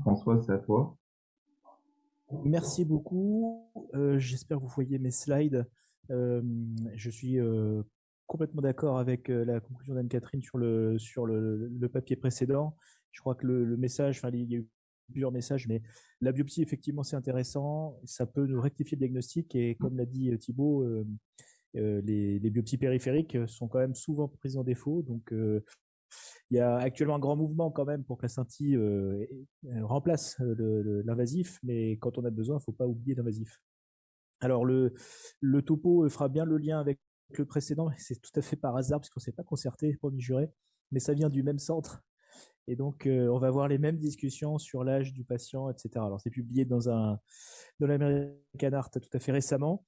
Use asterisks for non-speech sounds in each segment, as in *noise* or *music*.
François, c'est à toi. Merci beaucoup. Euh, j'espère que vous voyez mes slides. Euh, je suis euh, complètement d'accord avec la conclusion d'Anne-Catherine sur, le, sur le, papier précédent. Je crois que le, message, enfin, il y a eu plusieurs messages, mais la biopsie, effectivement, c'est intéressant. Ça peut nous rectifier le diagnostic et comme l'a dit Thibault, les, les, biopsies périphériques sont quand même souvent prises en défaut. Donc, il y a actuellement un grand mouvement quand même pour que la scintille euh, remplace euh, l'invasif, mais quand on a besoin, il ne faut pas oublier l'invasif. Alors le, topo fera bien le lien avec le précédent, c'est tout à fait par hasard, puisqu'on ne s'est pas concerté, promis juré, mais ça vient du même centre. Et donc, euh, on va avoir les mêmes discussions sur l'âge du patient, etc. Alors, c'est publié dans, un, dans l'American Art tout à fait récemment.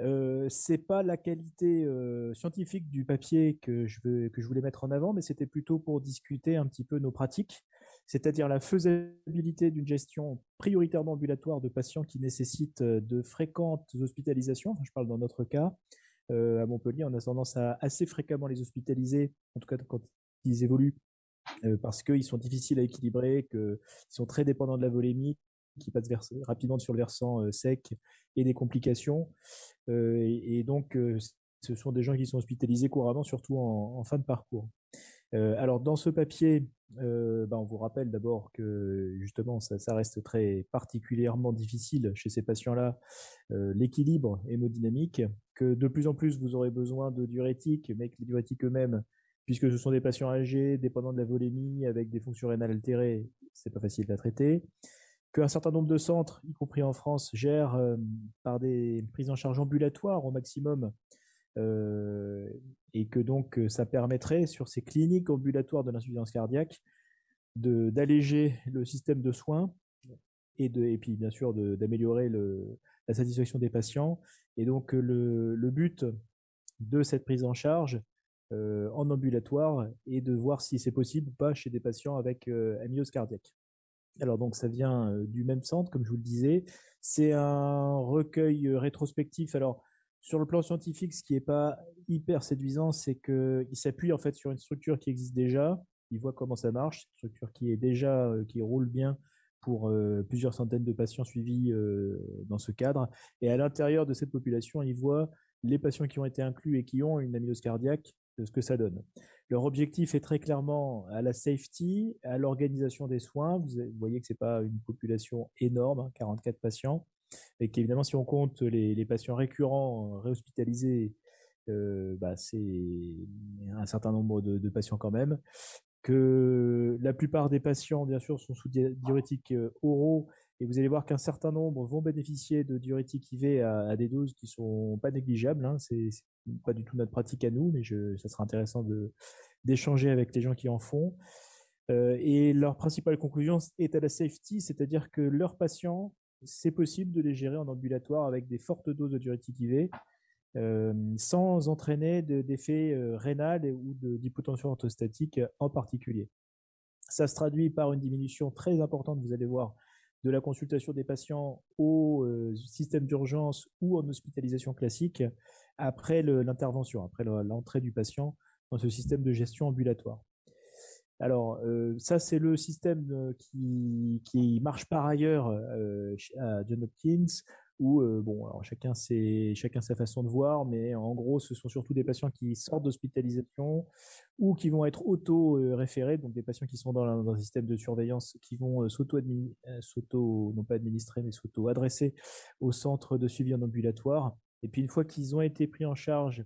Euh, c'est pas la qualité scientifique du papier que je, voulais mettre en avant, mais c'était plutôt pour discuter un petit peu nos pratiques, c'est-à-dire la faisabilité d'une gestion prioritairement ambulatoire de patients qui nécessitent de fréquentes hospitalisations. je parle dans notre cas. à Montpellier, on a tendance à assez fréquemment les hospitaliser, en tout cas quand ils évoluent, parce qu'ils sont difficiles à équilibrer, qu'ils sont très dépendants de la volémie, qui passent rapidement sur le versant sec et des complications. Et, donc, ce sont des gens qui sont hospitalisés couramment, surtout en, fin de parcours. alors, dans ce papier, bah, on vous rappelle d'abord que justement, ça, reste très particulièrement difficile chez ces patients-là, l'équilibre hémodynamique, que de plus en plus, vous aurez besoin de diurétiques, mais que les diurétiques eux-mêmes, puisque ce sont des patients âgés, dépendants de la volémie, avec des fonctions rénales altérées, c'est pas facile à traiter qu'un certain nombre de centres, y compris en France, gèrent euh, par des prises en charge ambulatoires au maximum, euh, et que donc euh, ça permettrait sur ces cliniques ambulatoires de l'insuffisance cardiaque d'alléger le système de soins et, de, et puis bien sûr d'améliorer la satisfaction des patients. Et donc le, le but de cette prise en charge en ambulatoire est de voir si c'est possible ou pas chez des patients avec amylose cardiaque. Alors donc ça vient du même centre, comme je vous le disais. C'est un recueil rétrospectif. Alors sur le plan scientifique, ce qui n'est pas hyper séduisant, c'est qu'il s'appuie en fait sur une structure qui existe déjà. Il voit comment ça marche, une structure qui est déjà qui roule bien pour plusieurs centaines de patients suivis dans ce cadre. Et à l'intérieur de cette population, il voit les patients qui ont été inclus et qui ont une amylose cardiaque, ce que ça donne. Leur objectif est très clairement à la safety, à l'organisation des soins. Vous voyez que ce n'est pas une population énorme, 44 hein, patients, et qu'évidemment, si on compte les, patients récurrents euh, réhospitalisés, euh, bah, c'est un certain nombre de, patients quand même. Que la plupart des patients, bien sûr, sont sous diurétiques euh, oraux, et vous allez voir qu'un certain nombre vont bénéficier de diurétiques IV à, des doses qui sont pas négligeables. Hein. C'est pas du tout notre pratique à nous, mais je, ça sera intéressant d'échanger avec les gens qui en font. Euh, et leur principale conclusion est à la safety, c'est-à-dire que leurs patients, c'est possible de les gérer en ambulatoire avec des fortes doses de diurétique IV, euh, sans entraîner d'effets euh, rénal ou d'hypotension orthostatique en particulier. Ça se traduit par une diminution très importante, vous allez voir, de la consultation des patients au système d'urgence ou en hospitalisation classique, après l'intervention, après l'entrée du patient dans ce système de gestion ambulatoire. Alors, euh, ça, c'est le système euh, qui, marche par ailleurs euh, à John Hopkins, où, bon, alors chacun, chacun sa façon de voir, mais en gros, ce sont surtout des patients qui sortent d'hospitalisation ou qui vont être auto-référés, donc des patients qui sont dans, un système de surveillance, qui vont s'auto, non pas administrer, mais s'auto-adresser au centre de suivi en ambulatoire et puis une fois qu'ils ont été pris en charge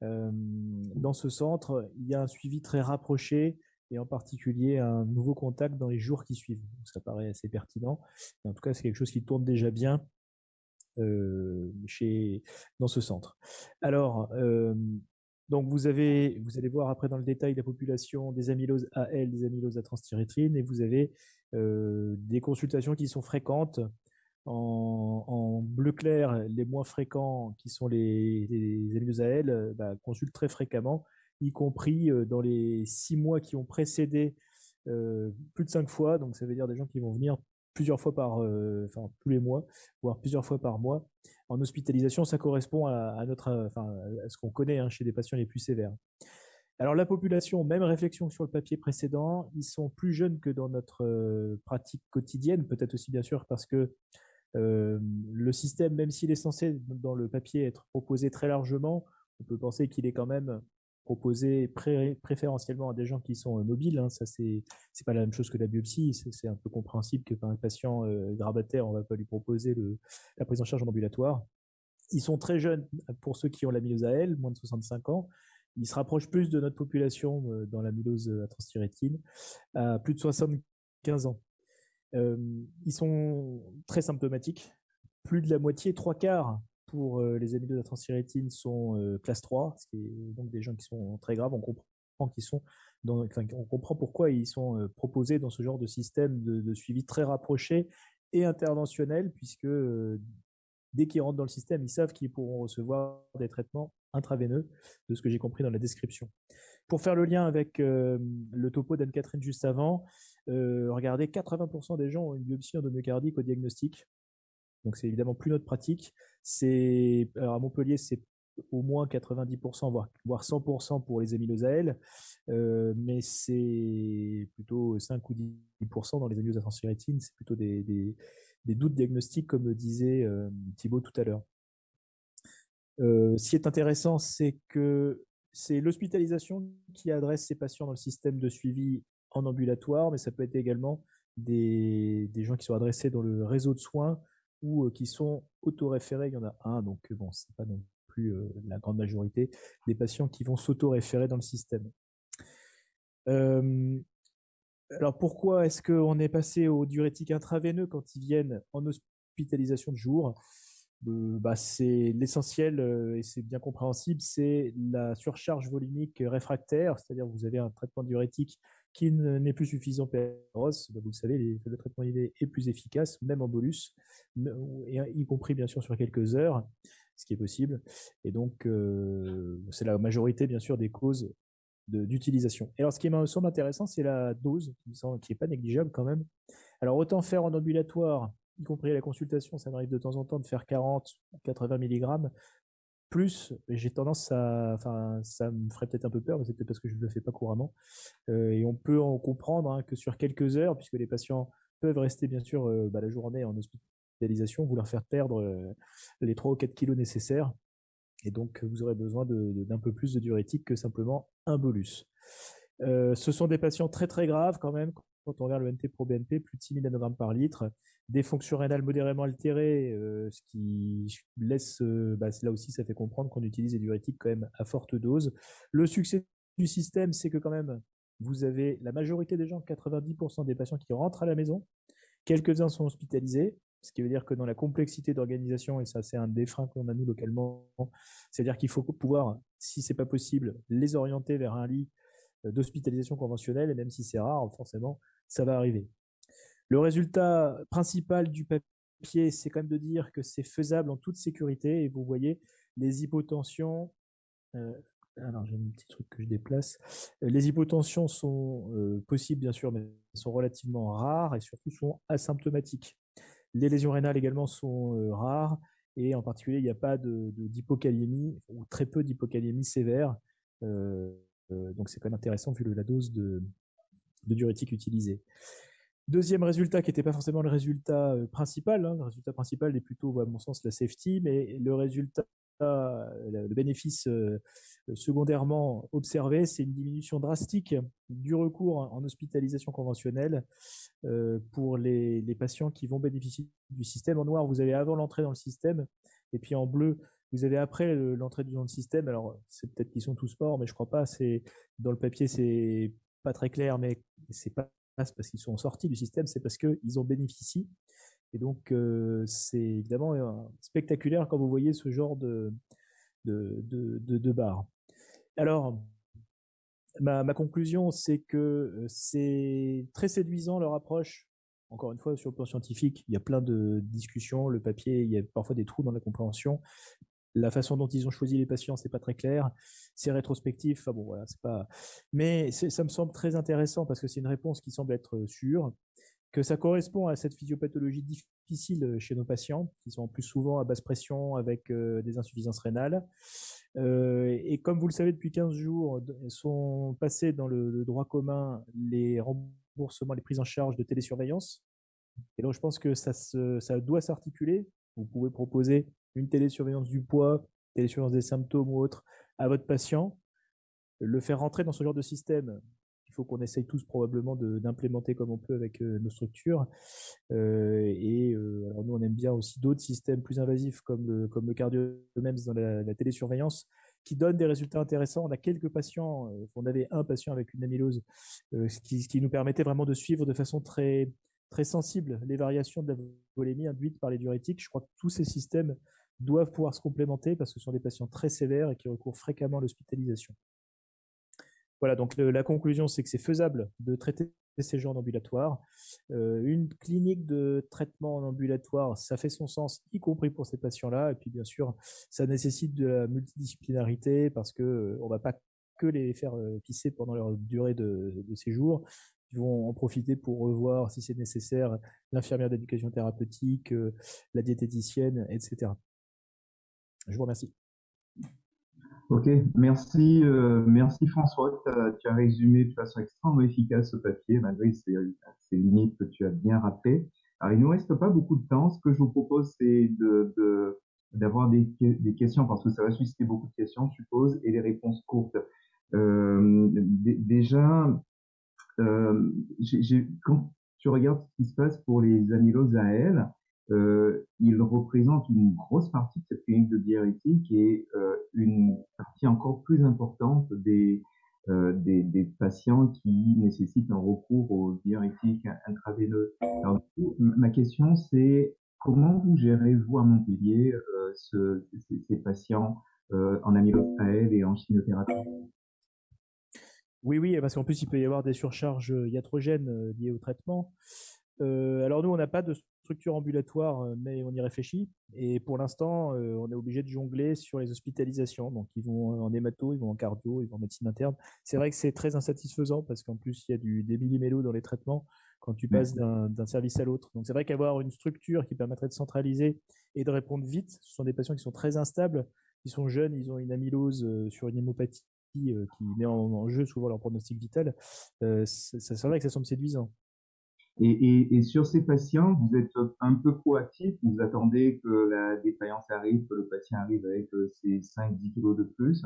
dans ce centre, il y a un suivi très rapproché et en particulier un nouveau contact dans les jours qui suivent. ça paraît assez pertinent. en tout cas, c'est quelque chose qui tourne déjà bien chez, dans ce centre. Alors, donc vous, avez, vous allez voir après dans le détail la population des amyloses AL, des amyloses à transthyrétrine, et vous avez des consultations qui sont fréquentes en, bleu clair, les moins fréquents, qui sont les, les à AL, bah, consultent très fréquemment, y compris euh, dans les six mois qui ont précédé euh, plus de cinq fois. Donc, ça veut dire des gens qui vont venir plusieurs fois par, euh, enfin tous les mois, voire plusieurs fois par mois. En hospitalisation, ça correspond à, notre, enfin, à ce qu'on connaît hein, chez des patients les plus sévères. Alors la population, même réflexion sur le papier précédent, ils sont plus jeunes que dans notre euh, pratique quotidienne, peut-être aussi bien sûr parce que euh, le système, même s'il est censé dans le papier être proposé très largement, on peut penser qu'il est quand même proposé préférentiellement à des gens qui sont mobiles. Hein. Ça, c'est pas la même chose que la biopsie. C'est un peu compréhensible que par un patient grabataire, on va pas lui proposer le, la prise en charge en ambulatoire. Ils sont très jeunes pour ceux qui ont la l'amylose AL, moins de 65 ans. Ils se rapprochent plus de notre population euh, dans l'amylose à transthyrétine, à plus de 75 ans. Euh, ils sont très symptomatiques. Plus de la moitié, trois quarts pour euh, les transthyrétine sont classe 3, ce qui est donc des gens qui sont très graves. On comprend sont on comprend pourquoi ils sont proposés dans ce genre de système de, suivi très rapproché et interventionnel, puisque dès qu'ils rentrent dans le système, ils savent qu'ils pourront recevoir des traitements intraveineux, de ce que j'ai compris dans la description. Pour faire le lien avec euh, le topo d'Anne-Catherine juste avant, euh, regardez, 80% des gens ont une biopsie endomyocardique au diagnostic. Donc c'est évidemment plus notre pratique. C'est à Montpellier, c'est au moins 90%, voire, voire 100% pour les amyloses euh, mais c'est plutôt 5 ou 10% dans les amyloses à C'est plutôt des, des doutes diagnostiques, comme disait euh, Thibault tout à l'heure. Euh, ce qui est intéressant, c'est que c'est l'hospitalisation qui adresse ces patients dans le système de suivi en ambulatoire, mais ça peut être également des, gens qui sont adressés dans le réseau de soins ou qui sont autoréférés. Il y en a un, donc bon, c'est pas non plus la grande majorité des patients qui vont s'autoréférer dans le système. Alors pourquoi est-ce qu'on est passé au diurétique intraveineux quand ils viennent en hospitalisation de jour? Bah, C'est l'essentiel et c'est bien compréhensible, c'est la surcharge volumique réfractaire, c'est-à-dire vous avez un traitement diurétique qui n'est plus suffisant pour bah, vous le savez, le traitement IV est plus efficace, même en bolus, y compris bien sûr sur quelques heures, ce qui est possible. Et donc, euh, c'est la majorité bien sûr des causes d'utilisation. Et alors, ce qui me semble intéressant, c'est la dose, qui n'est pas négligeable quand même. Alors, autant faire en ambulatoire, y compris la consultation, ça m'arrive de temps en temps de faire 40, 80 mg, plus, j'ai tendance à, enfin, ça me ferait peut-être un peu peur, mais c'est peut-être parce que je ne le fais pas couramment. Euh, et on peut en comprendre hein, que sur quelques heures, puisque les patients peuvent rester bien sûr euh, bah, la journée en hospitalisation, vous leur faire perdre euh, les 3 ou 4 kilos nécessaires, et donc, vous aurez besoin d'un peu plus de diurétique que simplement un bolus. Euh, ce sont des patients très très graves quand même. Quand on regarde le NT pro BNP, plus de 6000 nanogrammes par litre, des fonctions rénales modérément altérées, euh, ce qui laisse, euh, bah, là aussi, ça fait comprendre qu'on utilise des diurétiques quand même à forte dose. Le succès du système, c'est que quand même, vous avez la majorité des gens, 90% des patients qui rentrent à la maison, quelques-uns sont hospitalisés, ce qui veut dire que dans la complexité d'organisation, et ça c'est un des freins qu'on a nous localement, c'est-à-dire qu'il faut pouvoir, si c'est pas possible, les orienter vers un lit d'hospitalisation conventionnelle, et même si c'est rare, forcément, ça va arriver. Le résultat principal du papier, c'est quand même de dire que c'est faisable en toute sécurité, et vous voyez, les hypotensions, euh, alors j'ai un petit truc que je déplace, les hypotensions sont euh, possibles bien sûr, mais sont relativement rares et surtout sont asymptomatiques. Les lésions rénales également sont euh, rares et en particulier, il n'y a pas d'hypokaliémie ou très peu d'hypokaliémie sévère. Euh, euh, donc c'est quand même intéressant vu la dose de, diurétique utilisée. Deuxième résultat qui n'était pas forcément le résultat principal, hein, le résultat principal est plutôt à mon sens la safety, mais le résultat le bénéfice euh, secondairement observé, c'est une diminution drastique du recours en hospitalisation conventionnelle euh, pour les, patients qui vont bénéficier du système. En noir, vous avez avant l'entrée dans le système, et puis en bleu, vous avez après l'entrée dans le système. Alors, c'est peut-être qu'ils sont tous morts, mais je crois pas. C'est dans le papier, c'est pas très clair, mais c'est pas parce qu'ils sont sortis du système, c'est parce qu'ils ont bénéficié et donc, euh, c'est évidemment euh, spectaculaire quand vous voyez ce genre de, de, de. Alors, ma, conclusion, c'est que euh, c'est très séduisant leur approche. Encore une fois, sur le plan scientifique, il y a plein de discussions. Le papier, il y a parfois des trous dans la compréhension. La façon dont ils ont choisi les patients, c'est pas très clair. C'est rétrospectif. Enfin bon, voilà, c'est pas. Mais ça me semble très intéressant parce que c'est une réponse qui semble être sûre que ça correspond à cette physiopathologie difficile chez nos patients, qui sont plus souvent à basse pression avec des insuffisances rénales. et comme vous le savez, depuis 15 jours, sont passés dans le, droit commun les remboursements, les prises en charge de télésurveillance. Et donc, je pense que ça doit s'articuler. Vous pouvez proposer une télésurveillance du poids, télésurveillance des symptômes ou autre à votre patient, le faire rentrer dans ce genre de système. Il faut qu'on essaye tous probablement d'implémenter comme on peut avec euh, nos structures. Euh, et euh, alors nous, on aime bien aussi d'autres systèmes plus invasifs comme le, comme le dans la, télésurveillance qui donnent des résultats intéressants. On a quelques patients, on avait un patient avec une amylose, ce qui, qui, nous permettait vraiment de suivre de façon très, très sensible les variations de la volémie induites par les diurétiques. Je crois que tous ces systèmes doivent pouvoir se complémenter parce que ce sont des patients très sévères et qui recourent fréquemment à l'hospitalisation. Voilà, donc la conclusion, c'est que c'est faisable de traiter ces gens en ambulatoire. Euh, une clinique de traitement en ambulatoire, ça fait son sens, y compris pour ces patients-là. Et puis, bien sûr, ça nécessite de la multidisciplinarité parce qu'on euh, ne va pas que les faire euh, pisser pendant leur durée de, de séjour. Ils vont en profiter pour revoir, si c'est nécessaire, l'infirmière d'éducation thérapeutique, la diététicienne, etc. Je vous remercie. Ok, merci, euh, merci François. Tu as, résumé de façon extrêmement efficace ce papier, malgré ces, limites que tu as bien rappelées. Alors, il ne nous reste pas beaucoup de temps. Ce que je vous propose, c'est d'avoir des, des, questions, parce que ça va susciter beaucoup de questions, je suppose, et des réponses courtes. Euh, déjà, euh, quand tu regardes ce qui se passe pour les amyloses AL, euh, il représente une grosse partie de cette clinique de diurétique et euh, une partie encore plus importante des, euh, patients qui nécessitent un recours aux diurétiques intraveineux. Ma question, c'est comment vous gérez, vous, à Montpellier, ce, ces, patients en amylose et en chimiothérapie? Oui, oui, parce qu'en plus, il peut y avoir des surcharges iatrogènes liées au traitement. Euh, alors nous, on n'a pas de structure ambulatoire, euh, mais on y réfléchit. Et pour l'instant, euh, on est obligé de jongler sur les hospitalisations. Donc ils vont en hémato, ils vont en cardio, ils vont en médecine interne. C'est vrai que c'est très insatisfaisant parce qu'en plus, il y a du, des millimélos dans les traitements quand tu passes d'un service à l'autre. Donc c'est vrai qu'avoir une structure qui permettrait de centraliser et de répondre vite, ce sont des patients qui sont très instables, ils sont jeunes, ils ont une amylose sur une hémopathie qui met en, jeu souvent leur pronostic vital. c'est vrai que ça semble séduisant. Et, et, et, sur ces patients, vous êtes un peu proactif, vous attendez que la défaillance arrive, que le patient arrive avec euh, ses 5-10 kilos de plus?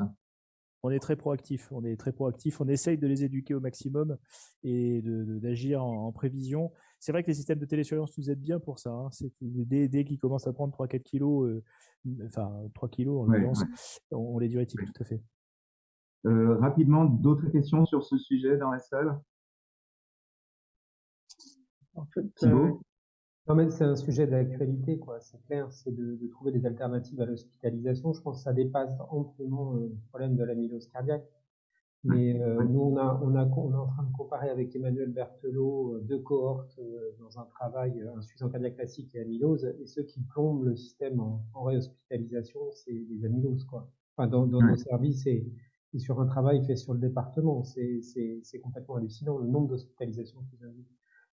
On est très proactif. On est très proactif. On essaye de les éduquer au maximum et d'agir en, prévision. C'est vrai que les systèmes de télésurveillance nous aident bien pour ça. Hein. Dès, dès qu'ils commencent à prendre 3-4 kilos, euh, enfin 3 kilos en l'occurrence, on, les diurétique tout à fait. Euh, rapidement, d'autres questions sur ce sujet dans la salle? En fait, euh, non, mais c'est un sujet d'actualité, quoi. C'est clair, c'est de, de, trouver des alternatives à l'hospitalisation. Je pense que ça dépasse amplement euh, le problème de l'amylose cardiaque. Mais euh, nous, on, a, on, a, on est en train de comparer avec Emmanuel Berthelot deux cohortes dans un travail, insuffisance cardiaque classique et amylose. Et ceux qui plombent le système en, en réhospitalisation, c'est les amyloses, quoi. Enfin, dans, dans nos services et, et, sur un travail fait sur le département, c'est complètement hallucinant le nombre d'hospitalisations qu'ils ont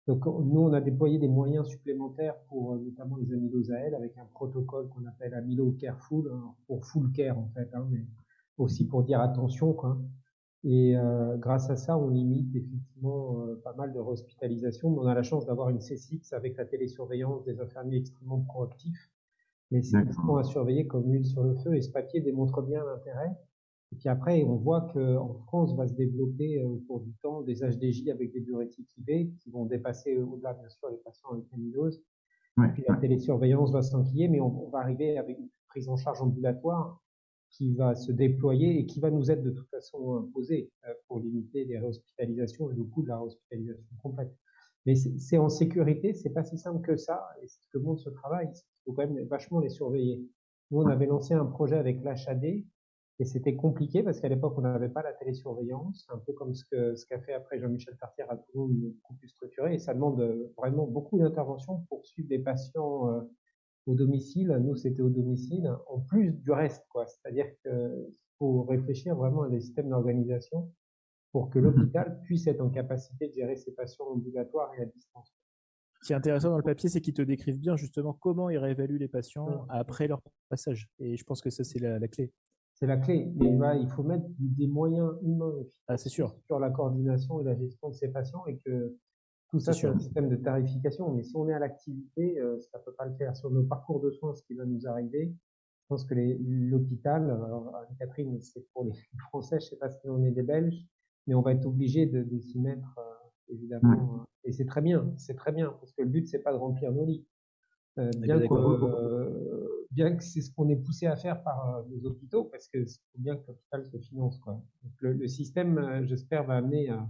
donc nous, on a déployé des moyens supplémentaires pour euh, notamment les amyloses à avec un protocole qu'on appelle Amylo Careful, hein, pour full care en fait, hein, mais aussi pour dire attention. Quoi. Et euh, grâce à ça, on limite effectivement euh, pas mal de réhospitalisations. On a la chance d'avoir une C6 avec la télésurveillance des infirmiers extrêmement proactifs. Mais c'est à surveiller comme huile sur le feu. Et ce papier démontre bien l'intérêt et puis après, on voit qu'en France va se développer euh, au cours du temps des HDJ avec des diurétiques IV qui vont dépasser au-delà, bien sûr, les patients avec amylose. Et puis la télésurveillance va s'enquiller, mais on, va arriver avec une prise en charge ambulatoire qui va se déployer et qui va nous être de toute façon imposée euh, pour limiter les réhospitalisations et le coût de la réhospitalisation complète. Mais c'est en sécurité, c'est pas si simple que ça. Et c'est ce que montre ce travail, il faut quand même vachement les surveiller. Nous, on avait lancé un projet avec l'HAD et c'était compliqué parce qu'à l'époque, on n'avait pas la télésurveillance, un peu comme ce qu'a ce qu'a fait après Jean-Michel Tartier à Toulouse, beaucoup plus structuré. Et ça demande euh, vraiment beaucoup d'intervention pour suivre les patients euh, au domicile. Nous, c'était au domicile, en plus du reste, quoi. C'est-à-dire qu'il faut réfléchir vraiment à des systèmes d'organisation pour que mmh l'hôpital puisse être en capacité de gérer ses patients ambulatoires et à distance. Ce qui est intéressant dans le papier, c'est qu'ils te décrivent bien justement comment ils réévaluent les patients après leur passage. Et je pense que ça, c'est la, clé. C'est la clé. Mais il faut mettre des moyens humains ah, sûr. sur la coordination et la gestion de ces patients et que tout ça, c'est un système de tarification. Mais si on est à l'activité, euh, ça ne peut pas le faire. Sur nos parcours de soins, ce qui va nous arriver, je pense que l'hôpital, alors Catherine, c'est pour les *laughs* Français, je ne sais pas si on est des Belges, mais on va être obligé de, de s'y mettre, euh, évidemment. Hein. Et c'est très bien, c'est très bien, parce que le but, c'est pas de remplir nos lits. Euh, bien, que, euh, bien que c'est ce qu'on est poussé à faire par les hôpitaux, parce que c'est bien que l'hôpital se finance. Quoi. Donc le, le, système, j'espère, va amener à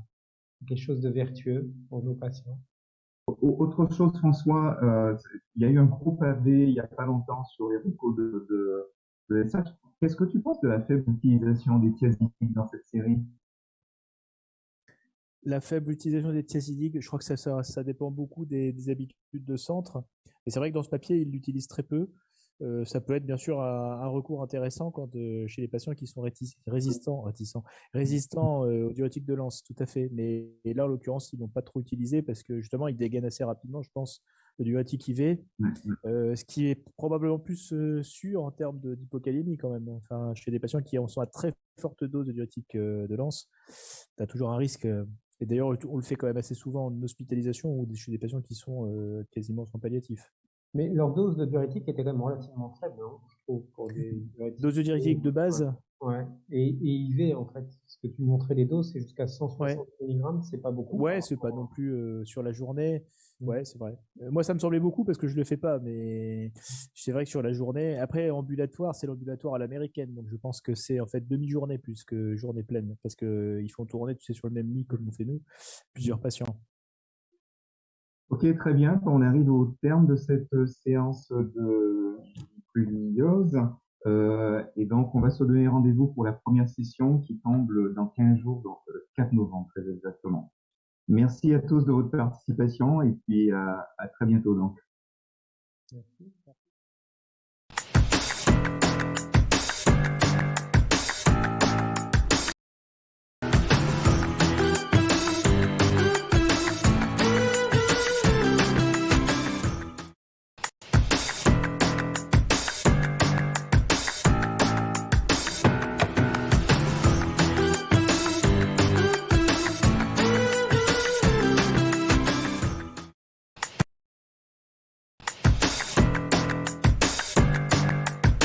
quelque chose de vertueux pour nos patients. Autre chose, François, euh, il y a eu un gros pavé il n'y a pas longtemps sur les recours de, de, de SH. Qu'est-ce que tu penses de la faible utilisation des thiazidiques dans cette série? La faible utilisation des thiazidiques, je crois que ça, ça, ça dépend beaucoup des, des, habitudes de centre. Et c'est vrai que dans ce papier, ils l'utilisent très peu. Euh, ça peut être bien sûr un, recours intéressant quand euh, chez les patients qui sont résistants, réticents, résistants euh, aux diurétiques de lance, tout à fait. Mais là, en l'occurrence, ils n'ont pas trop utilisé parce que justement, ils dégainent assez rapidement, je pense, le diurétique IV, ce qui est probablement plus sûr en termes d'hypocalémie quand même. Enfin, chez des patients qui sont à très forte dose de diurétique de lance, tu as toujours un risque. Et d'ailleurs, on le fait quand même assez souvent en hospitalisation ou chez des patients qui sont quasiment sans palliatif. Mais leur dose de diurétique était quand même relativement faible, hein, je trouve, pour des Dose de diurétique de base Ouais. Et, et, IV, en fait, ce que tu montrais les doses, c'est jusqu'à 160 mg, c'est pas beaucoup. Ouais, c'est pas non plus euh, sur la journée. Mmh. Ouais, c'est vrai. Euh, moi, ça me semblait beaucoup parce que je le fais pas, mais c'est vrai que sur la journée, après, ambulatoire, c'est l'ambulatoire à l'américaine, donc je pense que c'est en fait demi-journée plus que journée pleine, parce que ils font tourner, tu sais, sur le même lit comme on fait nous, plusieurs patients. Ok, très bien. On arrive au terme de cette euh, séance de pluviose. Euh, et donc, on va se donner rendez-vous pour la première session qui tombe dans 15 jours, donc le 4 novembre, très exactement. Merci à tous de votre participation et puis à, à très bientôt donc. Merci.